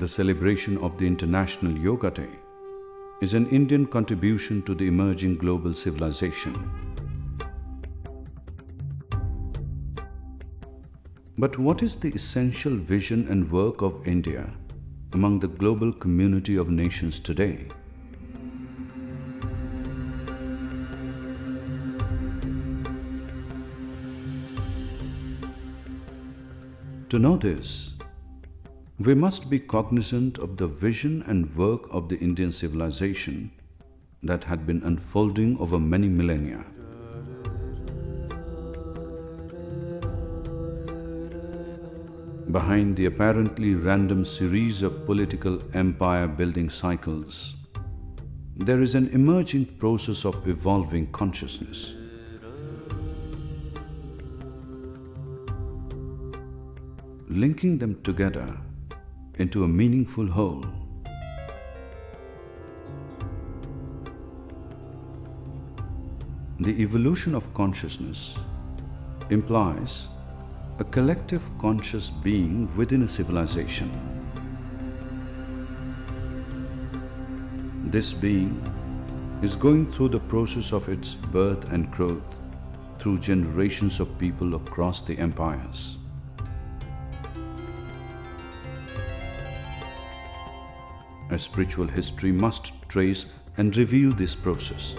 The celebration of the International Yoga Day is an Indian contribution to the emerging global civilization. But what is the essential vision and work of India among the global community of nations today? To know this, we must be cognizant of the vision and work of the Indian civilization that had been unfolding over many millennia. Behind the apparently random series of political empire building cycles, there is an emerging process of evolving consciousness. linking them together into a meaningful whole. The evolution of consciousness implies a collective conscious being within a civilization. This being is going through the process of its birth and growth through generations of people across the empires. A spiritual history must trace and reveal this process.